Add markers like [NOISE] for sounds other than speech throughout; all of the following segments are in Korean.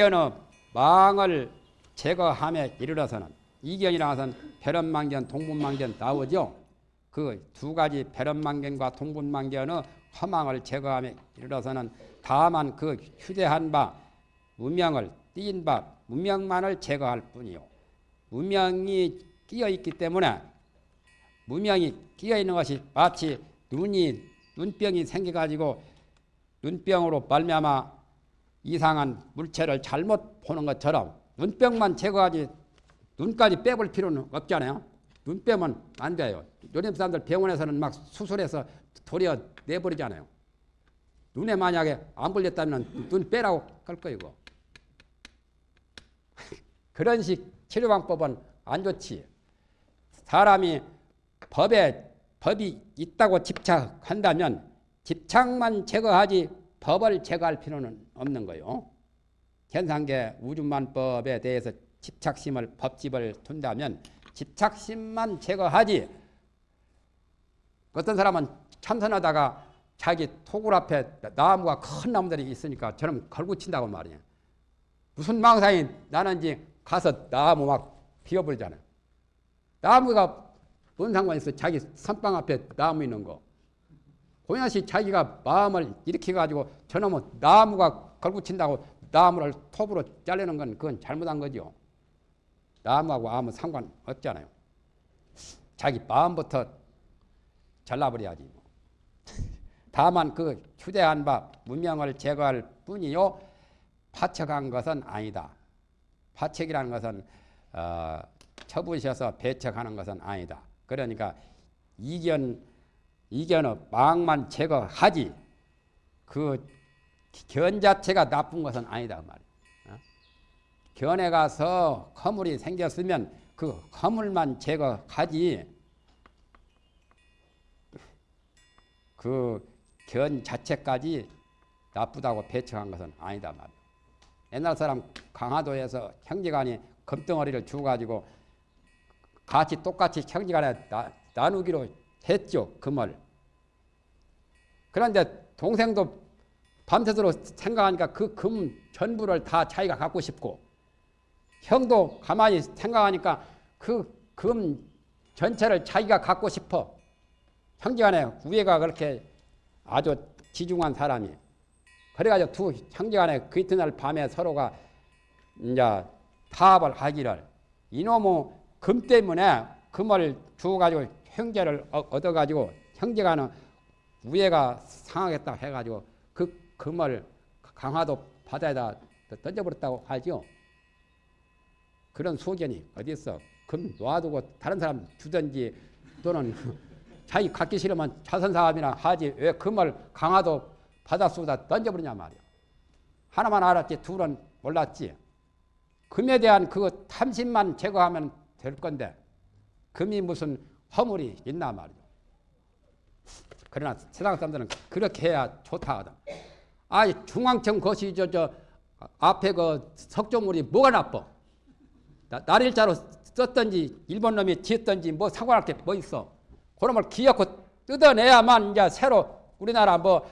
이견의 망을 제거함에 이르러서는 이견이라 것은 벼런망견, 동분망견 나오죠. 그 두 가지 벼런망견과 동분망견의 허망을 제거함에 이르러서는 다만 그 휴대한 바 무명을 띄인 바 무명만을 제거할 뿐이요. 무명이 끼어 있기 때문에 무명이 끼어 있는 것이 마치 눈이 눈병이 생겨 가지고 눈병으로 말미암아 이상한 물체를 잘못 보는 것처럼 눈병만 제거하지 눈까지 빼볼 필요는 없잖아요. 눈 빼면 안 돼요. 요즘 사람들 병원에서는 막 수술해서 도려 내버리잖아요. 눈에 만약에 안 걸렸다면 눈 빼라고 할 거이고. [LAUGHS] 그런 식 치료 방법은 안 좋지. 사람이 법에 법이 있다고 집착한다면 집착만 제거하지 법을 제거할 필요는 없는 거요. 현상계 우주만법에 대해서 집착심을 법집을 둔다면 집착심만 제거하지 어떤 사람은 참선하다가 자기 토굴 앞에 나무가 큰 나무들이 있으니까 저럼 걸고 친다고 말이에요. 무슨 망상이 나는지 가서 나무 막 비워버리잖아요. 나무가 뭔 상관 있어? 자기 선방 앞에 나무 있는 거. 고양시 자기가 마음을 일으켜 가지고 저놈은 나무가 걸고 친다고 나무를 톱으로 자르는 건 그건 잘못한 거죠. 나무하고 아무 상관 없잖아요. 자기 마음부터 잘라버려야지. 뭐. [LAUGHS] 다만 그 휴대한 바 문명을 제거할 뿐이요. 파척한 것은 아니다. 파척이라는 것은 어, 쳐부셔서 배척하는 것은 아니다. 그러니까 이견 이견의 망만 제거하지 그 견 자체가 나쁜 것은 아니다 말이야. 어? 견에 가서 허물이 생겼으면 그 허물만 제거하지 그 견 자체까지 나쁘다고 배척한 것은 아니다 말이야. 옛날 사람 강화도에서 형제간이 금덩어리를 주가지고 같이 똑같이 형제간에 나, 나누기로 했죠 금을. 그런데 동생도 밤새도록 생각하니까 그 금 전부를 다 자기가 갖고 싶고 형도 가만히 생각하니까 그 금 전체를 자기가 갖고 싶어. 형제간에 우애가 그렇게 아주 지중한 사람이. 그래가지고 두 형제간에 그 이튿날 밤에 서로가 이제 타협을 하기를 이놈의 금 때문에 금을 주어가지고 형제를 얻어가지고 형제간은 우애가 상하겠다 해가지고 그 금을 강화도 바다에다 던져버렸다고 하죠. 그런 소견이 어디 있어? 금 놔두고 다른 사람 주든지 또는 [LAUGHS] 자기 갖기 싫으면 자선사업이나 하지 왜 금을 강화도 바닷속에다 던져버리냐 말이야. 하나만 알았지 둘은 몰랐지. 금에 대한 그 탐심만 제거하면 될 건데 금이 무슨 허물이 있나 말이야. 그러나 세상 사람들은 그렇게 해야 좋다 하다. 아, 중앙청 것이 저, 저, 앞에 그 석조물이 뭐가 나빠? 날일자로 썼던지, 일본 놈이 지었던지 뭐 상관할 게 뭐 있어? 그놈을 기어코 뜯어내야만 이제 새로 우리나라 뭐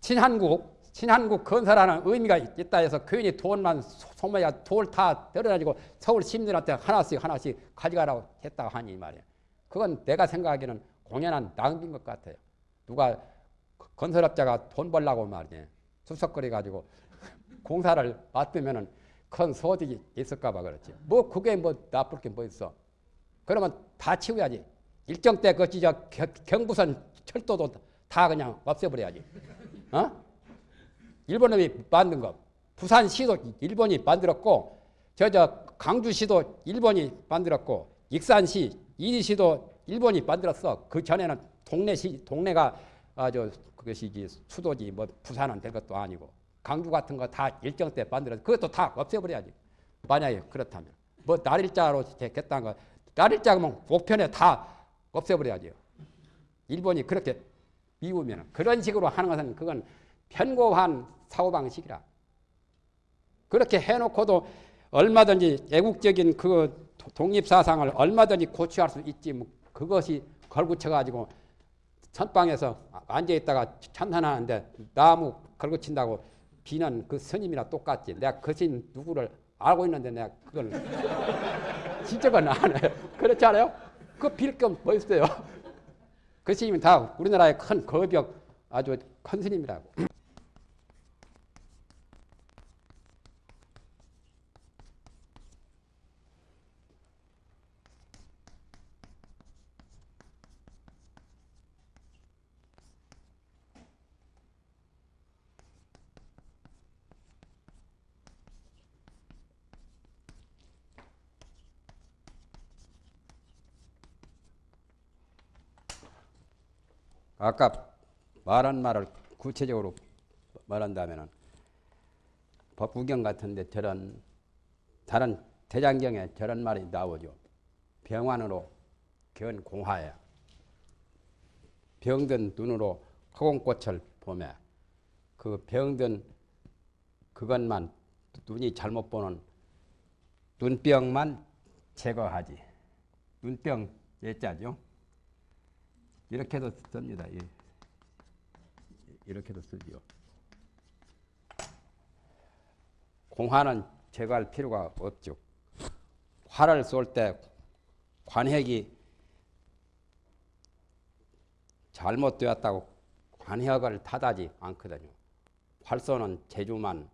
친한국, 친한국 건설하는 의미가 있다 해서 괜히 돈만 소모야 돌다 떨어가지고 서울 시민들한테 하나씩 하나씩 가져가라고 했다고 하니 말이야. 그건 내가 생각하기에는 공연한 낭비인 것 같아요. 누가 건설업자가 돈 벌라고 말이지 수석거리 가지고 [LAUGHS] 공사를 맡으면은 큰 소득이 있을까 봐 그렇지. 뭐 그게 뭐 나쁠 게 뭐 있어. 그러면 다 치워야지. 일정 때 그지 저 경부선 철도도 다 그냥 없애버려야지. 어? 일본 놈이 만든 거. 부산시도 일본이 만들었고 저저 강주시도 일본이 만들었고 익산시 이리시도 일본이 만들었어. 그 전에는 동네시 동네가 아주 그것이지 수도지 뭐 부산은 될 것도 아니고 강주 같은 거 다 일정 때 만들어서 그것도 다 없애버려야지. 만약에 그렇다면 뭐 날일자로 됐다는 거 날일자면 목편에 다 없애버려야죠. 일본이 그렇게 미우면 그런 식으로 하는 것은 그건 편고한 사고방식이라. 그렇게 해놓고도 얼마든지 애국적인 그 독립사상을 얼마든지 고취할 수 있지. 뭐 그것이 걸고쳐가지고 선방에서 앉아있다가 참선하는데 나무 걸고친다고 비는 그 스님이나 똑같지. 내가 그 스님 누구를 알고 있는데 내가 그걸 [LAUGHS] 지적은 안 해요. 그렇지 않아요? 그빌겸뭐 있어요? [LAUGHS] 그 스님이 다 우리나라의 큰 거벽 아주 큰 스님이라고. 아까 말한 말을 구체적으로 말한다면은 법구경 같은데 저런 다른 대장경에 저런 말이 나오죠. 병환으로 견 공화야. 병든 눈으로 허공꽃을 보매 그 병든 그것만 눈이 잘못 보는 눈병만 제거하지. 눈병 예자죠. 이렇게도 씁니다. 예. 이렇게도 쓰죠. 공화는 제거할 필요가 없죠. 화를 쏠 때 관핵이 잘못되었다고 관핵을 탓하지 않거든요. 활 쏘는 재주만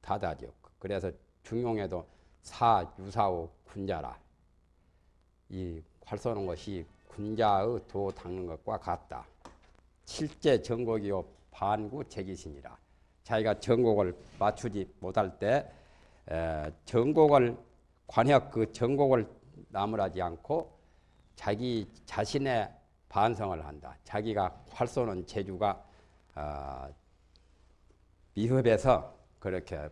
탓하죠. 그래서 중용에도 사, 유사오, 군자라. 이 활 쏘는 것이 군자의 도 닦는 것과 같다. 실제 정곡이요 반구 제기신이라. 자기가 정곡을 맞추지 못할 때 에, 정곡을 관역 그 정곡을 나무라지 않고 자기 자신의 반성을 한다. 자기가 활 쏘는 재주가 어, 미흡해서 그렇게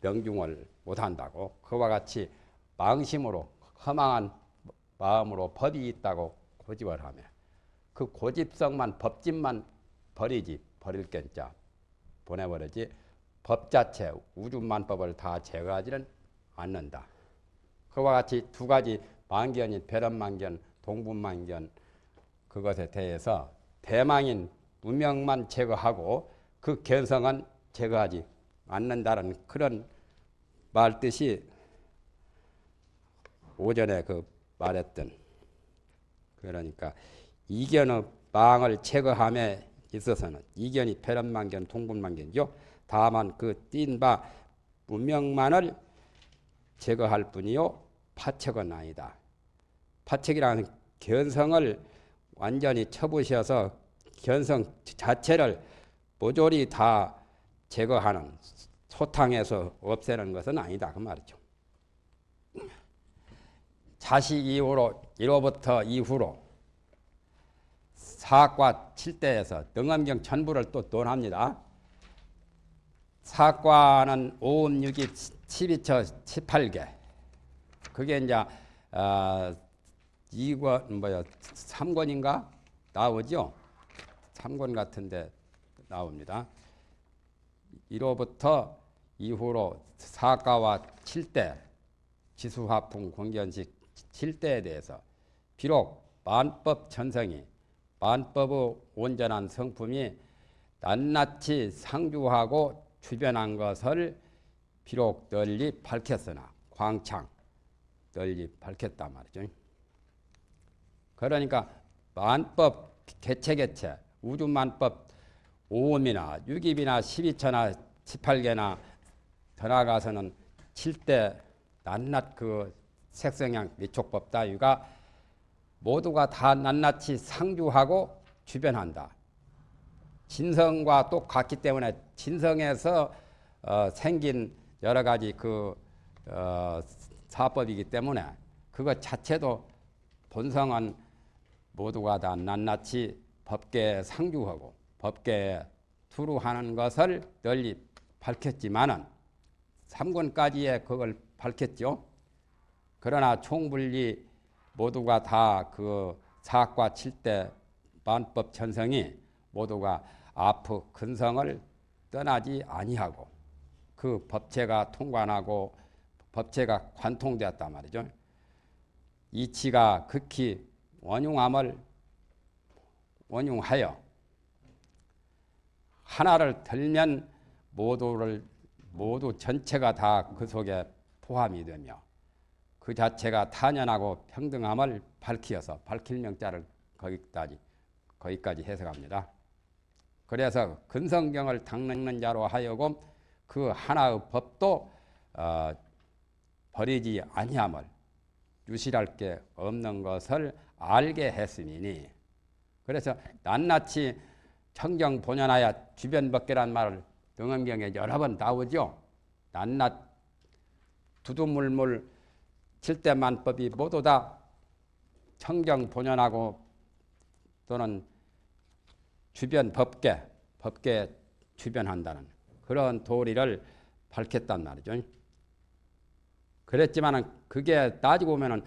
명중을 못한다고 그와 같이 망심으로 허망한 마음으로 법이 있다고 고집을 하며 그 고집성만 법집만 버리지 버릴 겐자 보내버리지 법 자체 우주만법을 다 제거하지는 않는다. 그와 같이 두 가지 만견인 배런만견, 동분만견 그것에 대해서 대망인 문명만 제거하고 그 견성은 제거하지 않는다는 그런 말 뜻이 오전에 그 말했던 그러니까 이견의 망을 제거함에 있어서는 이견이 패런만견, 통분만견이죠. 다만 그 띈 바 문명만을 제거할 뿐이요 파척은 아니다. 파척이라는 견성을 완전히 쳐부셔서 견성 자체를 모조리 다 제거하는 소탕해서 없애는 것은 아니다 그 말이죠. 자식 이후로 1호부터 이후로 사과 7대에서 등엄경 전부를 또 논합니다. 사과는 5음 6이 12처 18개. 그게 이제 어, 2권 뭐야 3권인가 나오죠. 3권 같은데 나옵니다. 1호부터 이후로 사과와 7대 지수화풍 공견식 7대에 대해서 비록 만법 전성이 만법의 온전한 성품이 낱낱이 상주하고 주변한 것을 비록 널리 밝혔으나 광창 널리 밝혔단 말이죠. 그러니까 만법 개체개체 우주만법 5음이나 6입이나 12처나 18개나 더 나아가서는 7대 낱낱 그 색성향 미촉법 따위가 모두가 다 낱낱이 상주하고 주변한다. 진성과 똑같기 때문에 진성에서 어, 생긴 여러 가지 그 어, 사법이기 때문에 그것 자체도 본성은 모두가 다 낱낱이 법계에 상주하고 법계에 투루하는 것을 널리 밝혔지만은 3권까지의 그걸 밝혔죠. 그러나 총분리 모두가 다 그 사과 칠대 만법 천성이 모두가 아프 근성을 떠나지 아니하고 그 법체가 통관하고 법체가 관통되었단 말이죠. 이치가 극히 원흉함을 원흉하여 하나를 들면 모두를 모두 전체가 다 그 속에 포함이 되며 그 자체가 탄연하고 평등함을 밝히어서 밝힐 명자를 거기까지 거기까지 해석합니다. 그래서 근성경을 닦는 자로 하여금 그 하나의 법도 어, 버리지 아니함을 유실할 게 없는 것을 알게 했음이니 그래서 낱낱이 청정 본연하여 주변 벗개란 말을 등엄경에 여러 번 나오죠. 낱낱 두두물물 칠대만법이 모두 다 청정 본연하고 또는 주변 법계, 법계 주변한다는 그런 도리를 밝혔단 말이죠. 그랬지만은 그게 따지고 보면은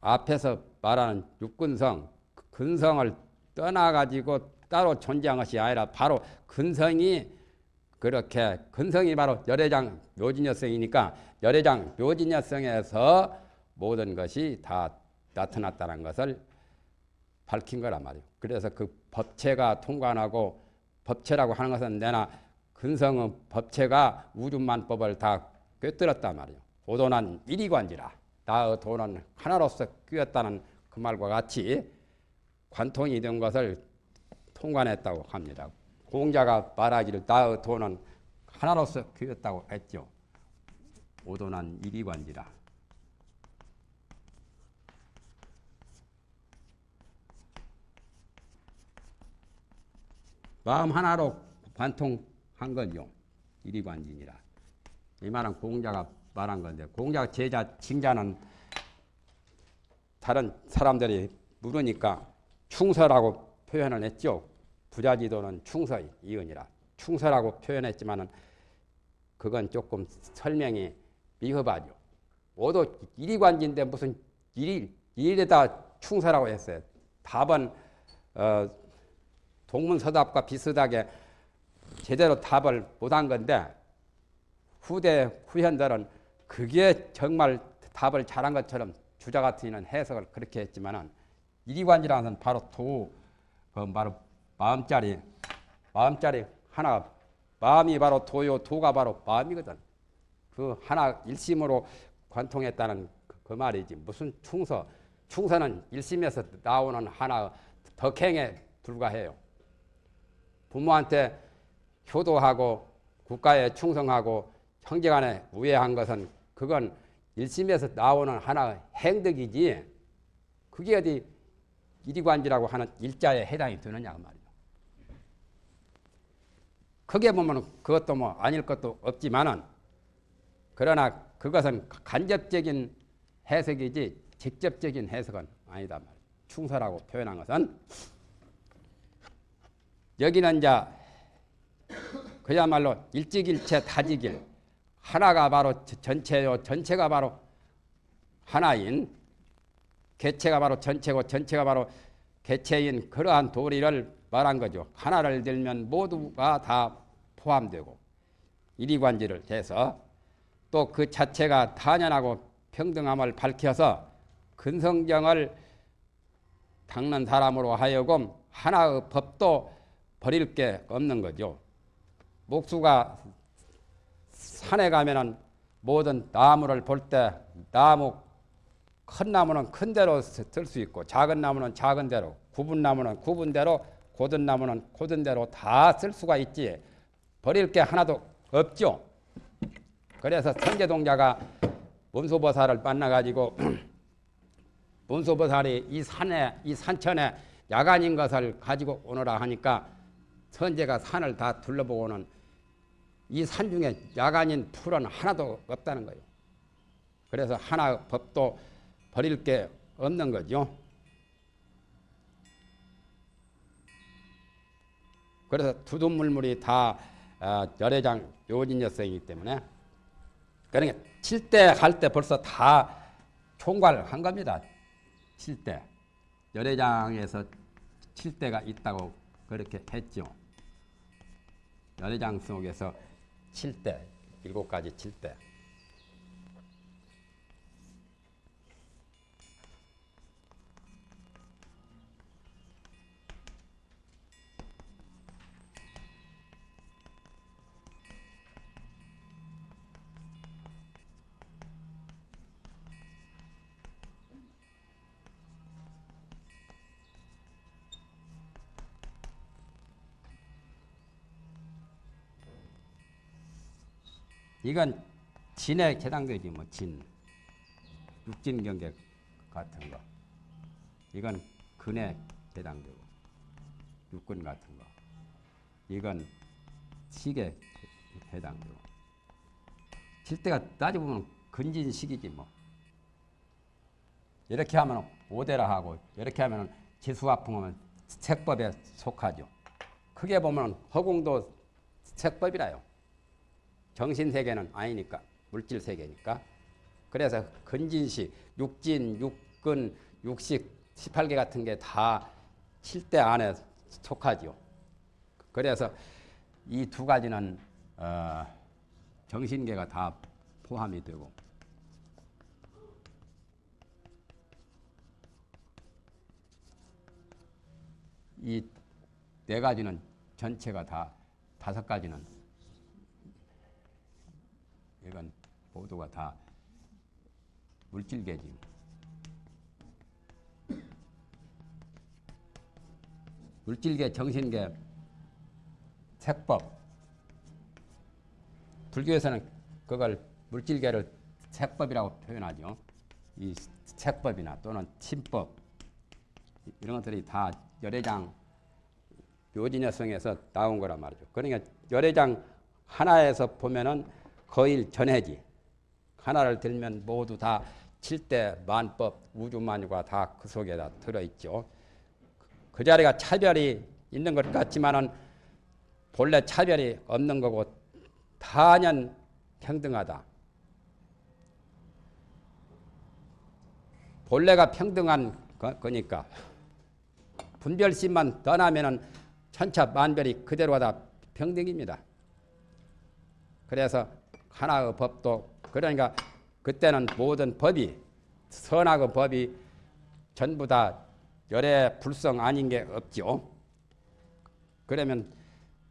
앞에서 말하는 육근성, 근성을 떠나가지고 따로 존재한 것이 아니라 바로 근성이 그렇게 근성이 바로 열애장 묘진여성이니까 열애장 묘진여성에서 모든 것이 다 나타났다는 것을 밝힌 거란 말이에요. 그래서 그 법체가 통관하고 법체라고 하는 것은 내나 근성은 법체가 우주만법을 다 꿰뚫었단 말이에요. 오도난 일이관지라 나의 도는 하나로서 끼었다는 그 말과 같이 관통이 된 것을 통관했다고 합니다. 공자가 말하기를 나의 도는 하나로서 끼었다고 했죠. 오도난 일이관지라. 마음 하나로 관통한 거죠. 일이관진이라. 이 말은 공자가 말한 건데 공자 제자 칭자는 다른 사람들이 물으니까 충서라고 표현을 했죠. 부자지도는 충서의 이은이라 충서라고 표현했지만은 그건 조금 설명이 미흡하죠. 모두 일이관지인데 무슨 일 일에다 충서라고 했어요. 답은 어, 동문서답과 비슷하게 제대로 답을 못한 건데 후대 후현들은 그게 정말 답을 잘한 것처럼 주자 같은 해석을 그렇게 했지만은 이리관이라는 바로 도, 그 바로 마음자리, 마음자리 하나, 마음이 바로 도요, 도가 바로 마음이거든. 그 하나 일심으로 관통했다는 그, 그 말이지. 무슨 충서, 충서는 일심에서 나오는 하나 덕행에 불과해요. 부모한테 효도하고 국가에 충성하고 형제간에 우애한 것은 그건 일심에서 나오는 하나의 행덕이지 그게 어디 이리관지라고 하는 일자에 해당이 되느냐 그 말이죠. 크게 보면 그것도 뭐 아닐 것도 없지만은 그러나 그것은 간접적인 해석이지 직접적인 해석은 아니다 말이죠. 충서라고 표현한 것은 여기는 이제 그야말로 일직일체 다지길 하나가 바로 전체요 전체가 바로 하나인 개체가 바로 전체고 전체가 바로 개체인 그러한 도리를 말한 거죠. 하나를 들면 모두가 다 포함되고 이리관지를 해서 또 그 자체가 탄연하고 평등함을 밝혀서 근성정을 닦는 사람으로 하여금 하나의 법도 버릴 게 없는 거죠. 목수가 산에 가면은 모든 나무를 볼 때 나무 큰 나무는 큰 대로 쓸 수 있고 작은 나무는 작은 대로 굽은 나무는 굽은 대로 고든 나무는 고든 대로 다 쓸 수가 있지 버릴 게 하나도 없죠. 그래서 선제동자가 문수보살을 만나가지고 [CLEARS THROAT] 문수보살이 이 산에 이 산천에 야간인 것을 가지고 오너라 하니까 선제가 산을 다 둘러보고는 이 산 중에 야간인 풀은 하나도 없다는 거예요. 그래서 하나 법도 버릴 게 없는 거죠. 그래서 두둔물물이 다 어, 열애장 요진여성이기 때문에 그러니까 칠대 할때 벌써 다 총괄한 겁니다. 칠대 열애장에서 칠대가 있다고 그렇게 했죠. 열애장 속에서 7대, 7가지 7대. 이건 진에 해당되지 뭐 진. 육진 경계 같은 거. 이건 근에 해당되고 육근 같은 거. 이건 식에 해당되고. 실때가 따지고 보면 근진식이지 뭐. 이렇게 하면 오대라 하고 이렇게 하면 지수화풍하면 색법에 속하죠. 크게 보면 허공도 색법이라요. 정신 세계는 아니니까 물질 세계니까. 그래서 근진식, 육진, 육근, 육식 18개 같은 게 다 7대 안에 속하죠. 그래서 이 두 가지는 어, 정신계가 다 포함이 되고 이 네 가지는 전체가 다 다섯 가지는 이건 모두가 다 물질계지. 물질계, 정신계, 색법. 불교에서는 그걸 물질계를 색법이라고 표현하죠. 이 색법이나 또는 침법 이런 것들이 다 열애장 묘진여성에서 나온 거란 말이죠. 그러니까 열애장 하나에서 보면은 거의 전해지. 하나를 들면 모두 다 칠대 만법 우주만유가 다 그 속에 다 들어있죠. 그 자리가 차별이 있는 것 같지만은 본래 차별이 없는 거고 단연 평등하다. 본래가 평등한 거니까 분별심만 떠나면은 천차 만별이 그대로 다 평등입니다. 그래서 하나의 법도 그러니까 그때는 모든 법이 선악의 법이 전부 다 열애 불성 아닌 게 없죠. 그러면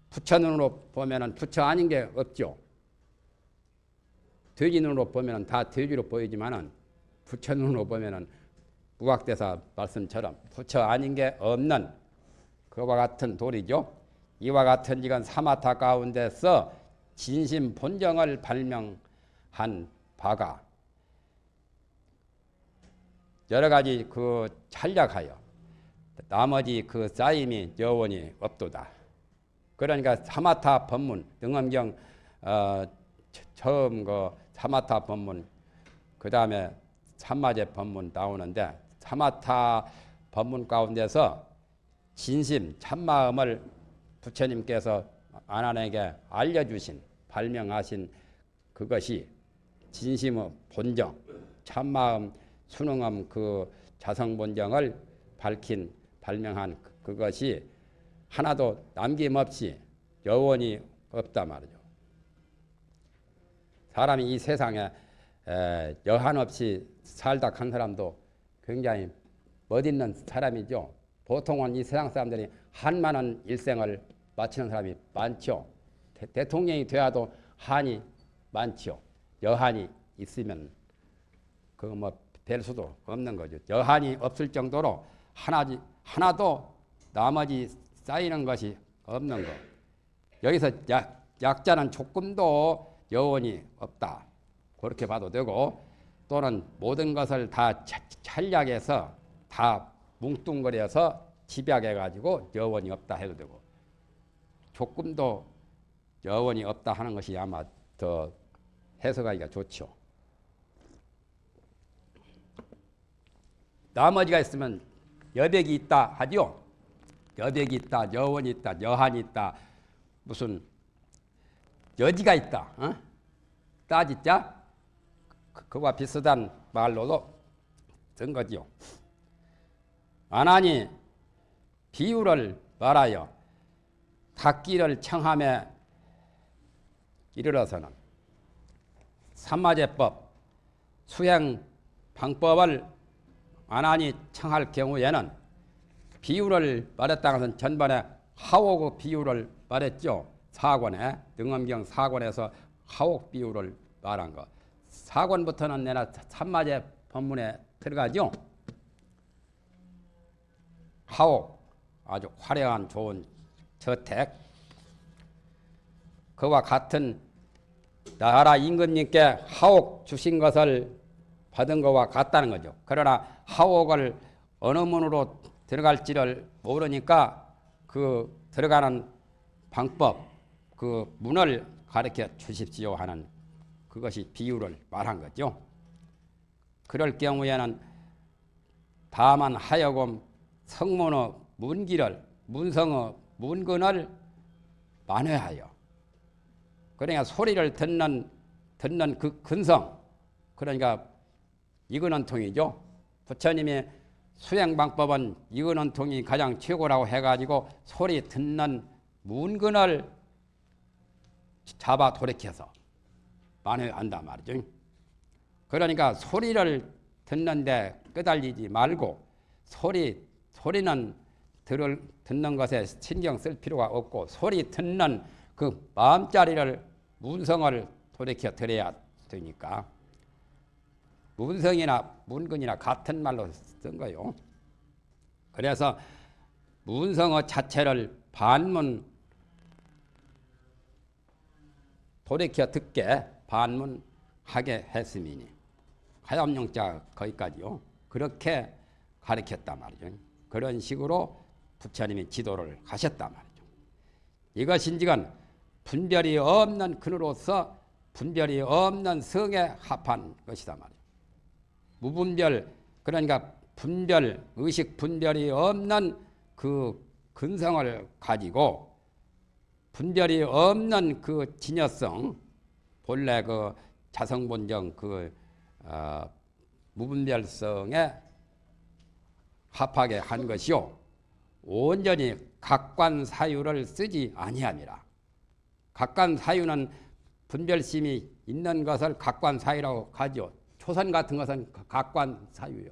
부처 눈으로 보면은 부처 아닌 게 없죠. 돼지 눈으로 보면은 다 돼지로 보이지만은 부처 눈으로 보면은 무각대사 말씀처럼 부처 아닌 게 없는 그와 같은 돌이죠. 이와 같은 이건 사마타 가운데서 진심 본정을 발명한 바가 여러 가지 그 찬략하여 나머지 그 쌓임이 여원이 없도다. 그러니까 사마타 법문 등엄경 어, 처음 그 사마타 법문 그 다음에 삼마제 법문 나오는데 사마타 법문 가운데서 진심 참마음을 부처님께서 아난에게 알려주신 발명하신 그것이 진심의 본정 참마음 순응함 그 자성본정을 밝힌 발명한 그, 그것이 하나도 남김없이 여원이 없다 말이죠. 사람이 이 세상에 여한 없이 살다 한 사람도 굉장히 멋있는 사람이죠. 보통은 이 세상 사람들이 한많은 일생을 마치는 사람이 많죠. 대, 통령이 되어도 한이 많죠. 여한이 있으면 그거 뭐될 수도 없는 거죠. 여한이 없을 정도로 하나지 하나도 나머지 쌓이는 것이 없는 거. 여기서 약, 약자는 조금도 여원이 없다. 그렇게 봐도 되고 또는 모든 것을 다 찰약해서 다 뭉뚱거려서 집약해가지고 여원이 없다 해도 되고 조금도 여원이 없다 하는 것이 아마 더 해석하기가 좋죠. 나머지가 있으면 여백이 있다 하죠. 여백이 있다, 여원이 있다, 여한이 있다, 무슨 여지가 있다. 어? 따지자 그, 그와 비슷한 말로도 쓴 거지요. 안하니 비유를 말하여 닦기를 청함에 이르러서는 삼마제법 수행 방법을 안하니 청할 경우에는 비유를 말했다는 것은 전반에 하옥의 비유를 말했죠. 사권에 등엄경 사권에서 하옥 비유를 말한 것. 사권부터는 내나 삼마제 법문에 들어가죠. 하옥 아주 화려한 좋은 저택 그와 같은 나라 임금님께 하옥 주신 것을 받은 것과 같다는 거죠. 그러나 하옥을 어느 문으로 들어갈지를 모르니까 그 들어가는 방법, 그 문을 가르쳐 주십시오 하는 그것이 비유를 말한 거죠. 그럴 경우에는 다만 하여금 성문의 문기를 문성의 문근을 만회하여 그러니까 소리를 듣는 듣는 그 근성 그러니까 이근원 통이죠. 부처님의 수행 방법은 이근원 통이 가장 최고라고 해가지고 소리 듣는 문근을 잡아 돌이켜서 만회한단 말이죠. 그러니까 소리를 듣는데 끄달리지 말고 소리 소리는 들을 듣는 것에 신경 쓸 필요가 없고 소리 듣는 그 마음자리를 문성을 돌이켜 드려야 되니까 문성이나 문근이나 같은 말로 쓴 거요. 그래서 문성어 자체를 반문 돌이켜 듣게 반문하게 했음이니 하염용자 거기까지요. 그렇게 가르쳤단 말이죠. 그런 식으로 부처님이 지도를 하셨단 말이죠. 이것인지건 분별이 없는 근으로서 분별이 없는 성에 합한 것이다 말이죠. 무분별 그러니까 분별 의식 분별이 없는 그 근성을 가지고 분별이 없는 그 진여성 본래 그 자성본정 그 어, 무분별성에 합하게 한 것이요 온전히 각관 사유를 쓰지 아니함이라. 각관 사유는 분별심이 있는 것을 각관 사유라고 하죠. 초선 같은 것은 각관 사유요.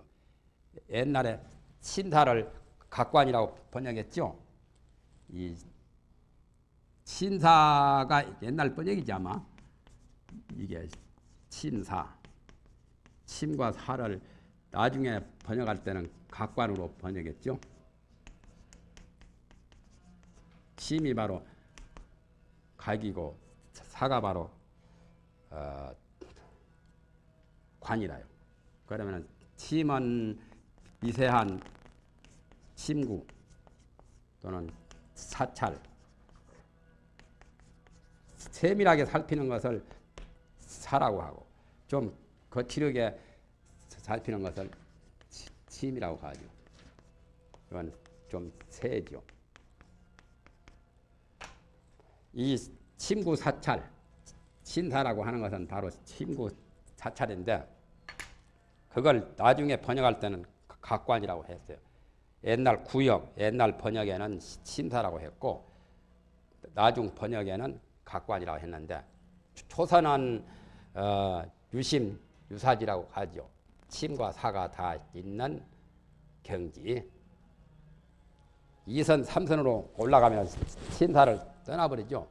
옛날에 신사를 각관이라고 번역했죠. 이 신사가 옛날 번역이지 아마 이게 신사 침과 사를 나중에 번역할 때는 각관으로 번역했죠. 침이 바로 각이고 사가 바로 어, 관이라요. 그러면 침은 미세한 침구 또는 사찰 세밀하게 살피는 것을 사라고 하고 좀 거칠게 살피는 것을 침이라고 하죠. 이건 좀 세죠. 이 침구 사찰 신사라고 하는 것은 바로 침구 사찰인데 그걸 나중에 번역할 때는 각관이라고 했어요. 옛날 구역, 옛날 번역에는 신사라고 했고 나중 번역에는 각관이라고 했는데 초선은 어, 유심, 유사지라고 하죠. 침과 사가 다 있는 경지. 2선, 3선으로 올라가면 신사를 떠나버리죠.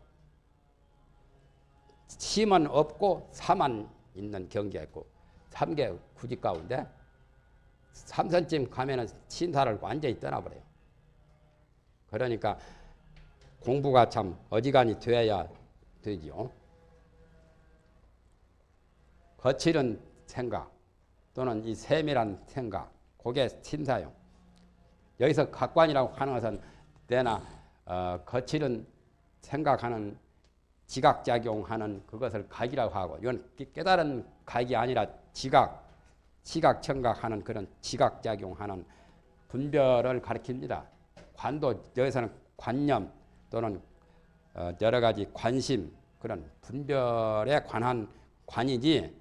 침은 없고 사만 있는 경계가 있고 3개 구직 가운데 3선쯤 가면은 신사를 완전히 떠나버려요. 그러니까 공부가 참 어지간히 돼야 되지요. 거칠은 생각 또는 이 세밀한 생각, 그게 신사용. 여기서 각관이라고 하는 것은 내나 어, 거칠은 생각하는 지각작용하는 그것을 각이라고 하고 이건 깨달은 각이 아니라 지각, 지각청각하는 그런 지각작용하는 분별을 가리킵니다. 관도 여기서는 관념 또는 어, 여러 가지 관심 그런 분별에 관한 관이지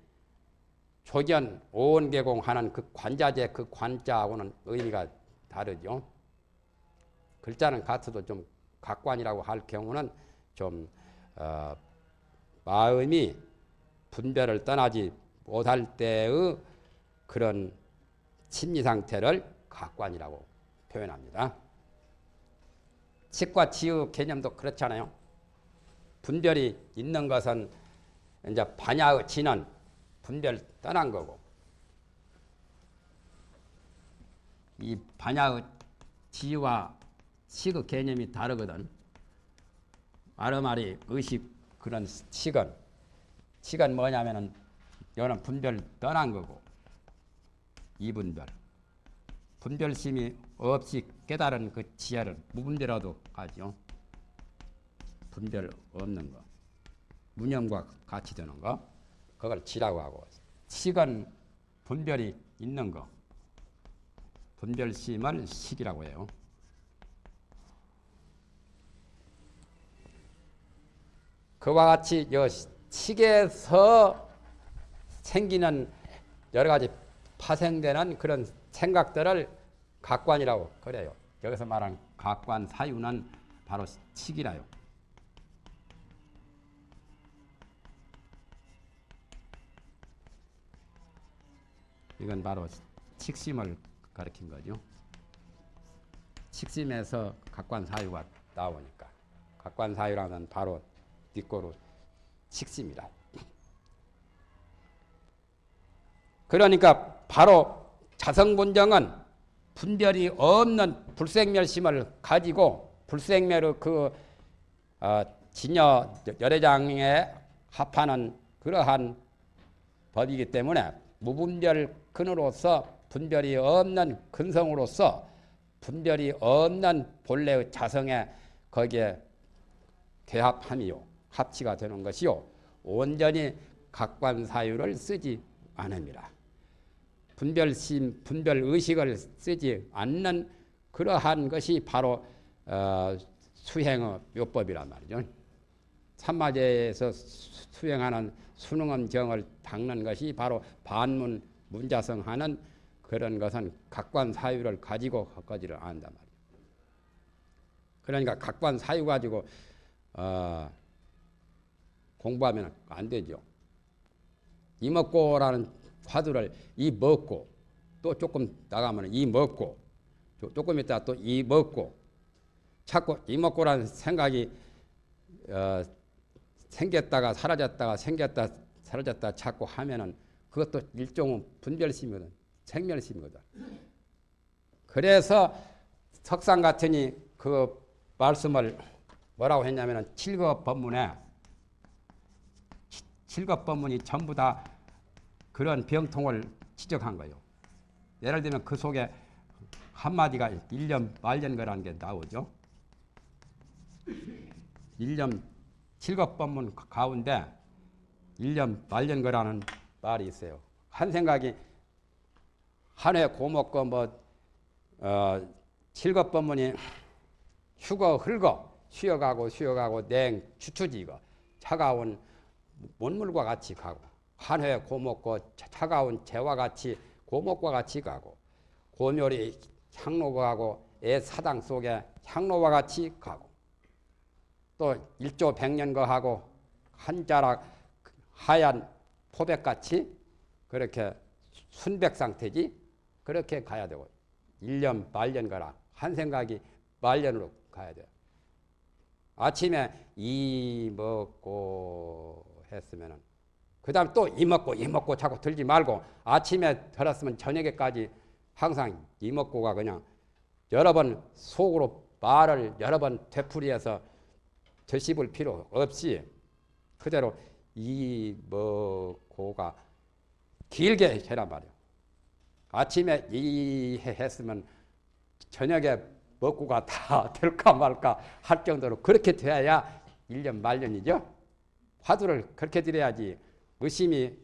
조견 오개공하는 그 관자재 그 관자하고는 의미가 다르죠. 글자는 같아도 좀 각관이라고 할 경우는 좀 어, 마음이 분별을 떠나지 못할 때의 그런 심리 상태를 각관이라고 표현합니다. 치과 치유 개념도 그렇잖아요. 분별이 있는 것은 이제 반야의 지는 분별 떠난 거고 이 반야의 지와 식의 개념이 다르거든. 아르마리 의식 그런 식은 칙은 뭐냐면은 이거는 분별 떠난 거고 이분별 분별심이 없이 깨달은 그 지혜를 무분별하도 하죠. 분별 없는 거 무념과 같이 되는 거 그걸 지라고 하고 식은 분별이 있는 거 분별심을 식이라고 해요. 그와 같이 여 식에서 생기는 여러 가지 파생되는 그런 생각들을 각관이라고 그래요. 여기서 말하는 각관 사유는 바로 식이라요. 이건 바로 식심을 가리킨 거죠. 식심에서 각관 사유가 나오니까 각관 사유라는 바로 뒷고로 식심이다. 그러니까 바로 자성분정은 분별이 없는 불생멸심을 가지고 불생멸의 그 어, 진여 열애장에 합하는 그러한 법이기 때문에 무분별 근으로서 분별이 없는 근성으로서 분별이 없는 본래의 자성에 거기에 개합함이요 합치가 되는 것이요 온전히 각관 사유를 쓰지 않습니다. 분별심, 분별의식을 쓰지 않는 그러한 것이 바로 어, 수행의 묘법이란 말이죠. 삼마제에서 수행하는 수능엄정을 닦는 것이 바로 반문 문자성하는 그런 것은 각관 사유를 가지고 걷지를 않는단 말이에요. 그러니까 각관 사유 가지고 어, 공부하면 안 되죠. 이 먹고라는 화두를 이 먹고 또 조금 나가면 이 먹고 조금 있다 또 이 먹고. 자꾸 이 먹고라는 생각이 어, 생겼다가 사라졌다가 생겼다 사라졌다 자꾸 하면은 그것도 일종의 분별심이거든. 생멸심이거든. 그래서 석상 같으니 그 말씀을 뭐라고 했냐면은 칠급 법문에 칠급 법문이 전부 다 그런 병통을 지적한 거예요. 예를 들면 그 속에 한마디가 1년 말년 거라는 게 나오죠. 1년 칠급 법문 가운데 1년 말년 거라는 말이 있어요. 한 생각이 한해 고먹고 뭐 어, 칠급 법문이 휴거 흘거 쉬어가고 쉬어가고 냉 추추지고 차가운 원물과 같이 가고 한해 고먹고 차가운 재와 같이 고목과 같이 가고 고묘리 향로가 가고 애 사당 속에 향로와 같이 가고 또 일조 백년거 하고 한 자락 하얀 포백같이 그렇게 순백 상태지 그렇게 가야 되고 1년 말년 가라 한 생각이 말년으로 가야 돼요. 아침에 이 먹고 했으면은 그 다음 또 이 먹고 이 먹고 자꾸 들지 말고 아침에 들었으면 저녁에까지 항상 이 먹고가 그냥 여러 번 속으로 말을 여러 번 되풀이해서 되씹을 필요 없이 그대로 이 먹고가 길게 해란 말이에요. 아침에 이 했으면 저녁에 먹고가 다 될까 말까 할 정도로 그렇게 돼야 1년 말년이죠. 화두를 그렇게 드려야지 의심이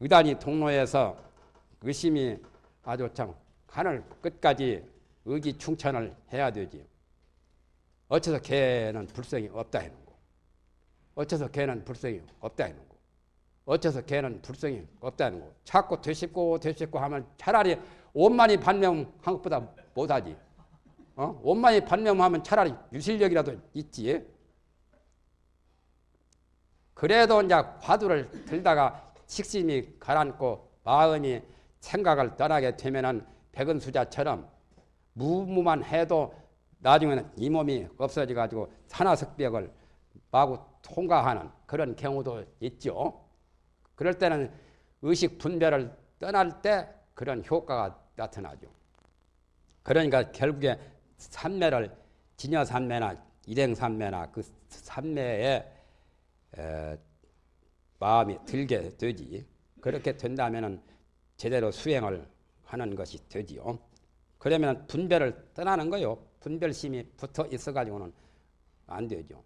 의단이 통로에서 의심이 아주 참 하늘 끝까지 의기 충천을 해야 되지. 어째서 걔는 불성이 없다 해놓은 거. 어째서 걔는 불성이 없다 해놓은 거. 어째서 걔는 불성이 없다 해놓은 거. 자꾸 되씹고 되씹고 하면 차라리 원만히 반명한 것보다 못하지. 어? 원만히 반명하면 차라리 유실력이라도 있지. 그래도 이제 화두를 들다가 식심이 가라앉고 마음이 생각을 떠나게 되면은 백은수자처럼 무무만 해도 나중에는 이 몸이 없어져 가지고 산화석벽을 마구 통과하는 그런 경우도 있죠. 그럴 때는 의식 분별을 떠날 때 그런 효과가 나타나죠. 그러니까 결국에 산매를 진여산매나 일행산매나 그 산매에 마음이 들게 되지. 그렇게 된다면은 제대로 수행을 하는 것이 되지요. 그러면 분별을 떠나는 거요. 분별심이 붙어 있어 가지고는 안 되죠.